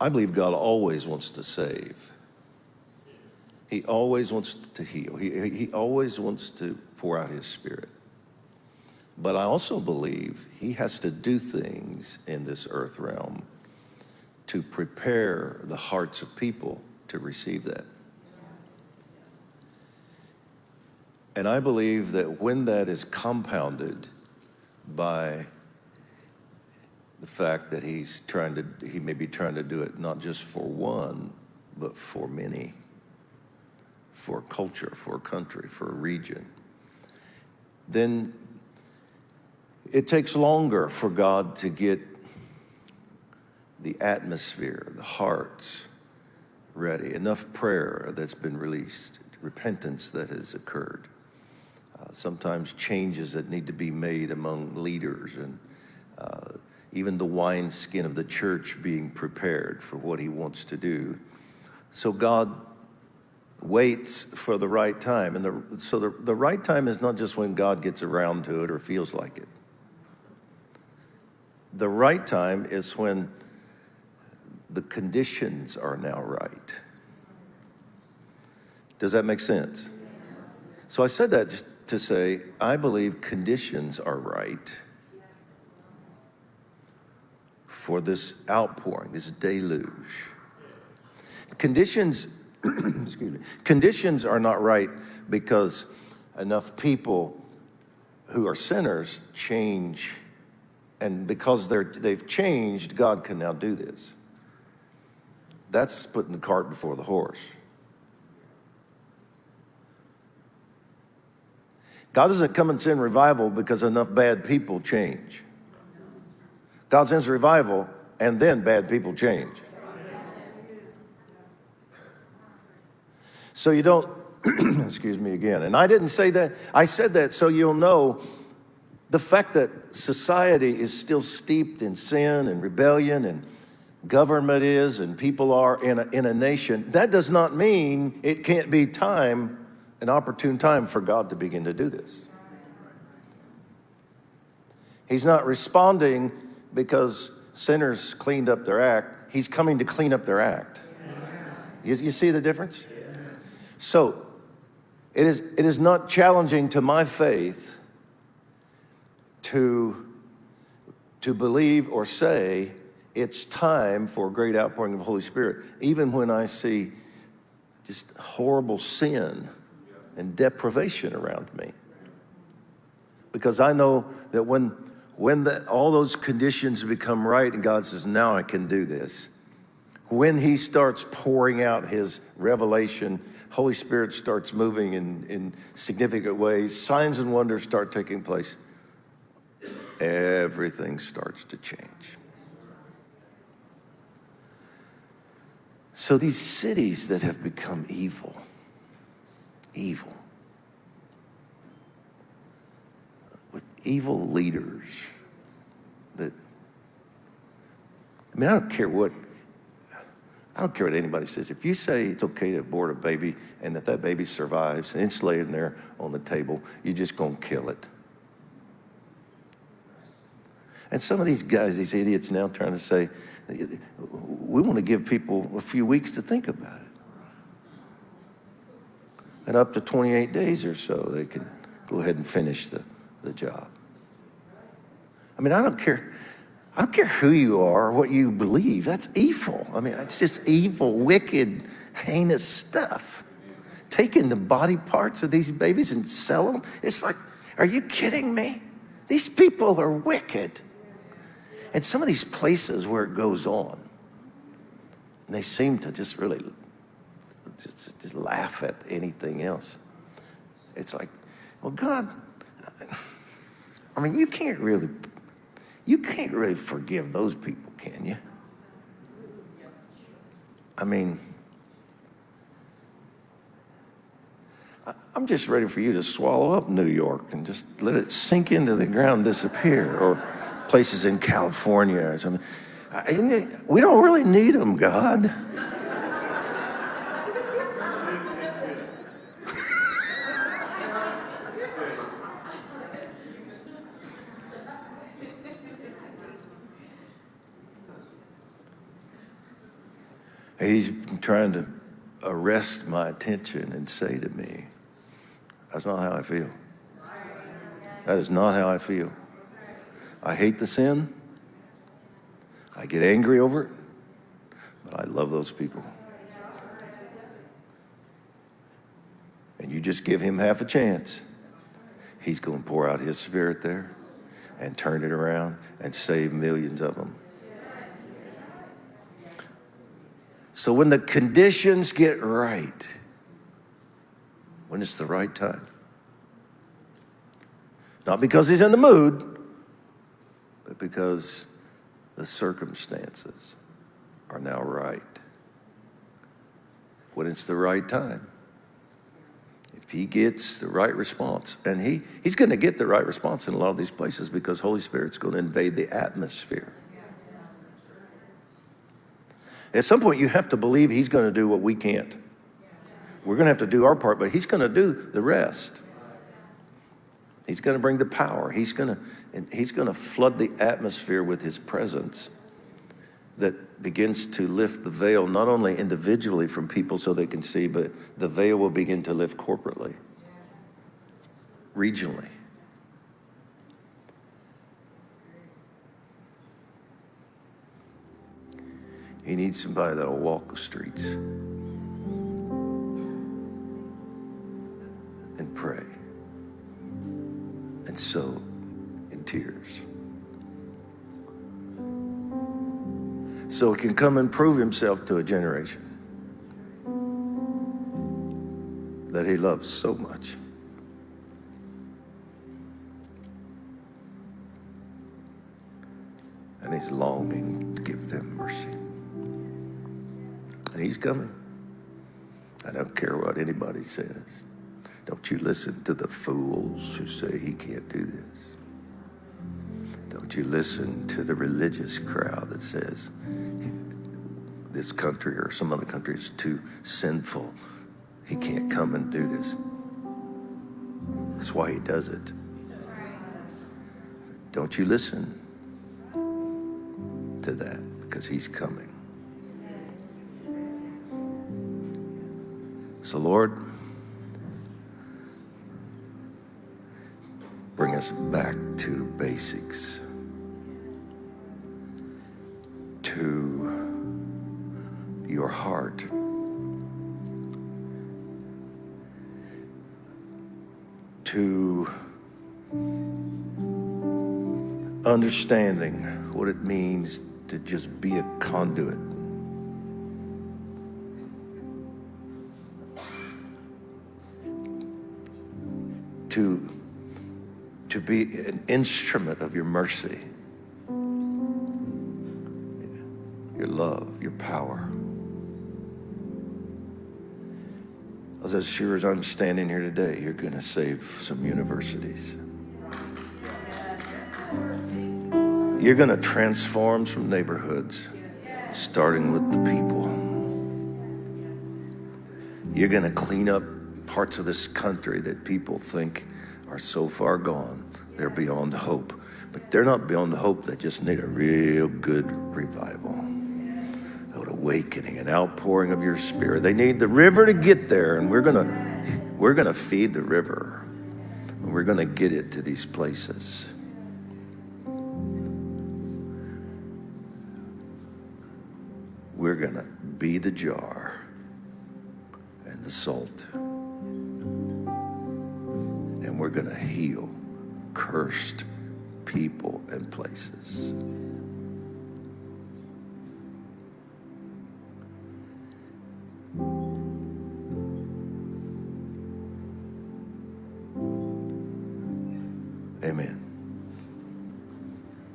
I believe God always wants to save. He always wants to heal. He, he always wants to pour out his spirit. But I also believe he has to do things in this earth realm to prepare the hearts of people to receive that. And I believe that when that is compounded by the fact that he's trying to, he may be trying to do it not just for one, but for many, for culture, for a country, for a region, then it takes longer for God to get the atmosphere, the hearts ready, enough prayer that's been released, repentance that has occurred, uh, sometimes changes that need to be made among leaders and uh, even the wineskin of the church being prepared for what he wants to do. So God waits for the right time. And the, so the, the right time is not just when God gets around to it or feels like it. The right time is when the conditions are now right. Does that make sense? So I said that just to say, I believe conditions are right for this outpouring, this deluge. Conditions, excuse me, conditions are not right because enough people who are sinners change, and because they're, they've changed, God can now do this. That's putting the cart before the horse. God doesn't come and send revival because enough bad people change. God sends revival, and then bad people change. So you don't, excuse me again. And I didn't say that, I said that so you'll know the fact that society is still steeped in sin and rebellion and government is and people are in a, in a nation, that does not mean it can't be time, an opportune time for God to begin to do this. He's not responding because sinners cleaned up their act, he's coming to clean up their act. You, you see the difference? So, it is, it is not challenging to my faith to, to believe or say it's time for a great outpouring of the Holy Spirit, even when I see just horrible sin and deprivation around me. Because I know that when when the, all those conditions become right and God says, now I can do this, when he starts pouring out his revelation, Holy Spirit starts moving in, in significant ways, signs and wonders start taking place, everything starts to change. So these cities that have become evil, evil, evil leaders, that, I mean, I don't care what, I don't care what anybody says. If you say it's okay to abort a baby and that that baby survives and it's laying there on the table, you're just going to kill it. And some of these guys, these idiots now trying to say, we want to give people a few weeks to think about it. And up to 28 days or so, they can go ahead and finish the, the job. I mean, I don't care. I don't care who you are or what you believe. That's evil. I mean, it's just evil, wicked, heinous stuff. Taking the body parts of these babies and selling them. It's like, are you kidding me? These people are wicked. And some of these places where it goes on, they seem to just really just, just laugh at anything else. It's like, well, God, I mean, you can't really you can't really forgive those people, can you? I mean, I'm just ready for you to swallow up New York and just let it sink into the ground, disappear, or places in California or something. We don't really need them, God. He's trying to arrest my attention and say to me, That's not how I feel. That is not how I feel. I hate the sin. I get angry over it, but I love those people. And you just give him half a chance, he's going to pour out his spirit there and turn it around and save millions of them. So when the conditions get right, when it's the right time, not because he's in the mood, but because the circumstances are now right. When it's the right time, if he gets the right response, and he, he's going to get the right response in a lot of these places because Holy Spirit's going to invade the atmosphere. At some point, you have to believe he's going to do what we can't. We're going to have to do our part, but he's going to do the rest. He's going to bring the power. He's going to, he's going to flood the atmosphere with his presence that begins to lift the veil, not only individually from people so they can see, but the veil will begin to lift corporately, regionally. He needs somebody that'll walk the streets and pray and sow in tears. So he can come and prove himself to a generation that he loves so much. And he's longing he's coming. I don't care what anybody says. Don't you listen to the fools who say he can't do this. Don't you listen to the religious crowd that says this country or some other country is too sinful. He can't come and do this. That's why he does it. Don't you listen to that because he's coming. So, Lord, bring us back to basics, to your heart. To understanding what it means to just be a conduit to, to be an instrument of your mercy, your love, your power. As sure as I'm standing here today, you're going to save some universities. You're going to transform some neighborhoods, starting with the people. You're going to clean up parts of this country that people think are so far gone, they're beyond hope. But they're not beyond hope, they just need a real good revival. An awakening, an outpouring of your spirit. They need the river to get there, and we're gonna we're gonna feed the river. And we're gonna get it to these places. We're gonna be the jar and the salt we're going to heal cursed people and places.